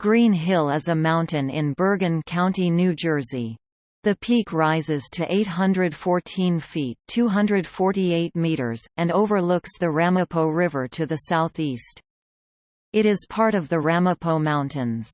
Green Hill is a mountain in Bergen County, New Jersey. The peak rises to 814 feet 248 meters, and overlooks the Ramapo River to the southeast. It is part of the Ramapo Mountains.